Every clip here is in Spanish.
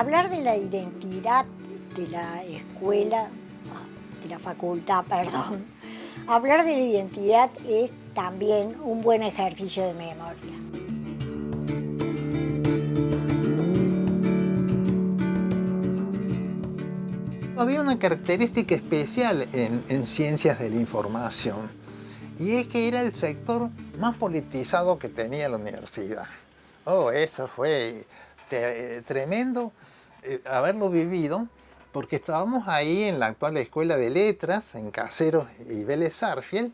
hablar de la identidad de la escuela, de la facultad, perdón, hablar de la identidad es también un buen ejercicio de memoria. Había una característica especial en, ciencias de la información y es que era el sector más politizado que tenía la universidad. Oh, eso fue tremendo eh, haberlo vivido porque estábamos ahí en la actual Escuela de Letras, en Caseros y Vélez Sarfield,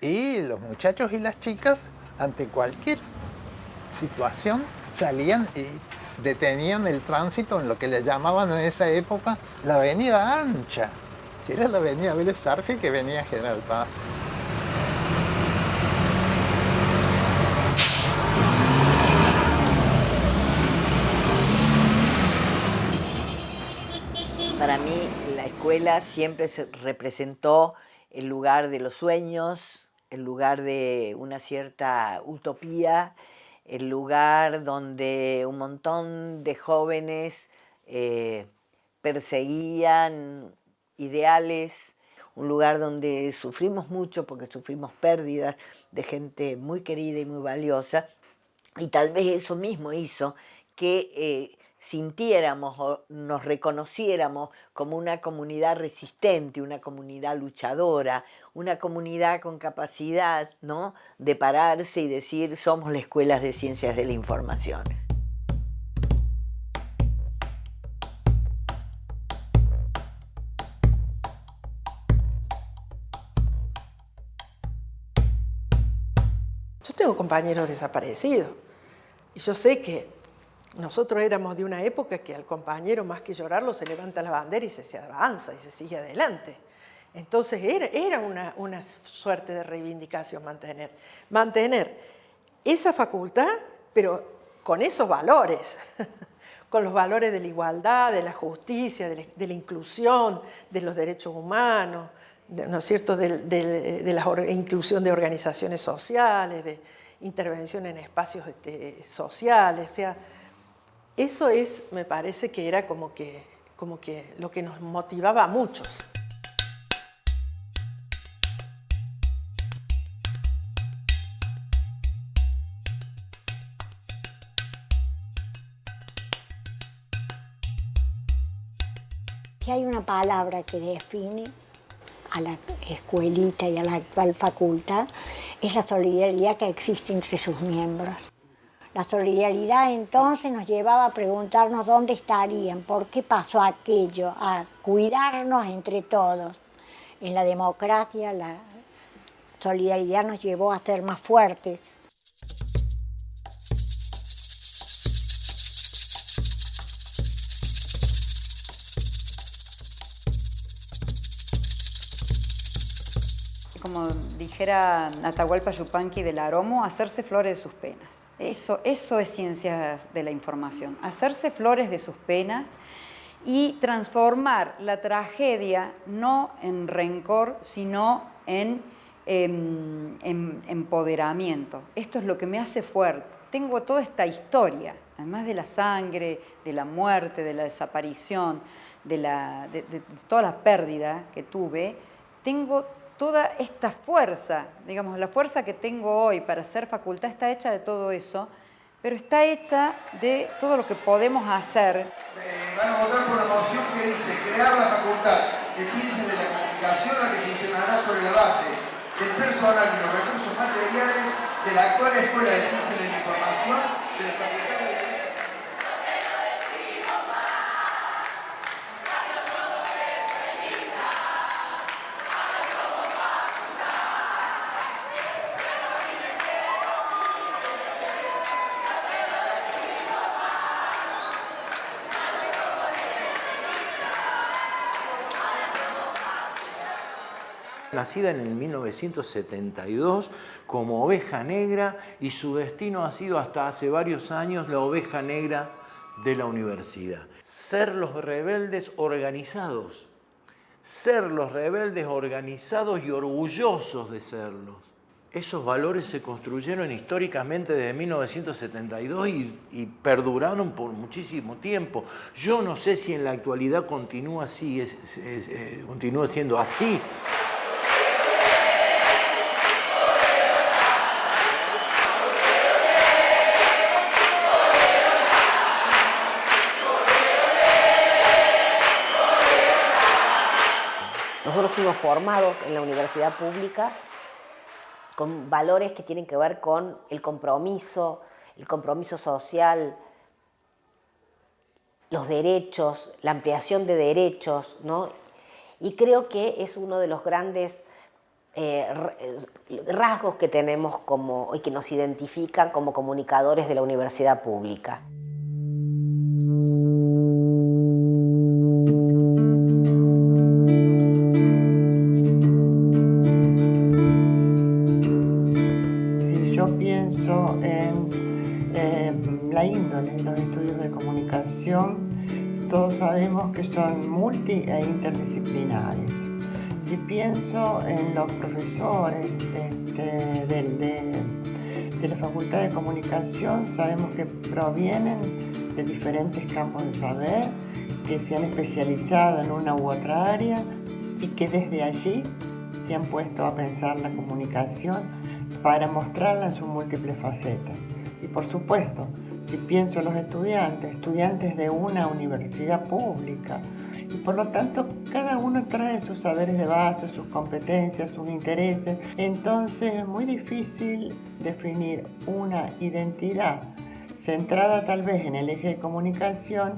y los muchachos y las chicas, ante cualquier situación, salían y detenían el tránsito en lo que le llamaban en esa época la avenida ancha. que era la avenida Vélez Sarfield que venía a General Paz. Para mí la escuela siempre se representó el lugar de los sueños, el lugar de una cierta utopía, el lugar donde un montón de jóvenes eh, perseguían ideales, un lugar donde sufrimos mucho porque sufrimos pérdidas de gente muy querida y muy valiosa, y tal vez eso mismo hizo que eh, sintiéramos o nos reconociéramos como una comunidad resistente, una comunidad luchadora, una comunidad con capacidad ¿no? de pararse y decir somos la escuela de ciencias de la información. Yo tengo compañeros desaparecidos y yo sé que nosotros éramos de una época que al compañero más que llorarlo se levanta la bandera y se, avanza y se sigue adelante. Entonces era, una, una, suerte de reivindicación mantener, mantener esa facultad, pero con esos valores, con los valores de la igualdad, de la justicia, de la, inclusión, de los derechos humanos, ¿no es cierto?, de, la inclusión de organizaciones sociales, de intervención en espacios este, sociales, sea, eso es, me parece que era como que, como que lo que nos motivaba a muchos. Si hay una palabra que define a la escuelita y a la actual facultad, es la solidaridad que existe entre sus miembros. La solidaridad entonces nos llevaba a preguntarnos dónde estarían, por qué pasó aquello, a cuidarnos entre todos. En la democracia la solidaridad nos llevó a ser más fuertes. Como dijera Natahualpa Yupanqui del Aromo, hacerse flores de sus penas. Eso, eso es ciencia de la información, hacerse flores de sus penas y transformar la tragedia no en rencor, sino en, em, empoderamiento. Esto es lo que me hace fuerte. Tengo toda esta historia, además de la sangre, de la muerte, de la desaparición, de, de toda la pérdida que tuve, tengo toda esta fuerza, digamos, la fuerza que tengo hoy para ser facultad está hecha de todo eso, pero está hecha de todo lo que podemos hacer. Eh, van a votar por la moción que dice crear la facultad de ciencias de la comunicación, la que funcionará sobre la base del personal y los recursos materiales de la actual Escuela de Ciencias de la Información de la Facultad nacida en el 1972 como oveja negra y su destino ha sido hasta hace varios años la oveja negra de la universidad. Ser los rebeldes organizados, ser los rebeldes organizados y orgullosos de serlos. esos valores se construyeron históricamente desde 1972 y, perduraron por muchísimo tiempo. Yo no sé si en la actualidad continúa así, eh, continúa siendo así. Nosotros fuimos formados en la universidad pública con valores que tienen que ver con el compromiso, el compromiso social, los derechos, la ampliación de derechos, ¿no? Y creo que es uno de los grandes eh, rasgos que tenemos como, y que nos identifican como comunicadores de la universidad pública. Todos sabemos que son multi e interdisciplinares. Si pienso en los profesores este, de, la Facultad de Comunicación, sabemos que provienen de diferentes campos de saber, que se han especializado en una u otra área y que desde allí se han puesto a pensar la comunicación para mostrarla en sus múltiples facetas. Y por supuesto, si pienso en los estudiantes, estudiantes de una universidad pública, y por lo tanto cada uno trae sus saberes de base, sus competencias, sus intereses, entonces es muy difícil definir una identidad centrada tal vez en el eje de comunicación,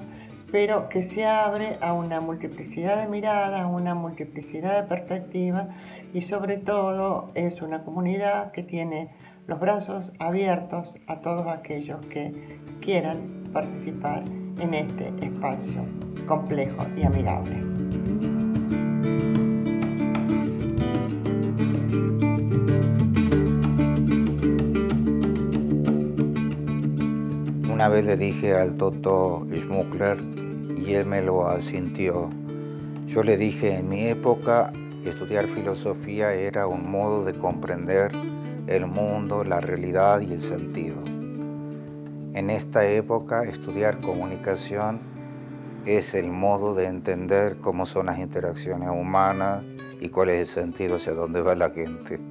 pero que se abre a una multiplicidad de miradas, a una multiplicidad de perspectivas y sobre todo es una comunidad que tiene los brazos abiertos a todos aquellos que quieran participar en este espacio complejo y amigable. Una vez le dije al Toto Schmuckler y él me lo asintió. Yo le dije, en mi época estudiar filosofía era un modo de comprender el mundo, la realidad y el sentido. En esta época, estudiar comunicación es el modo de entender cómo son las interacciones humanas y cuál es el sentido hacia dónde va la gente.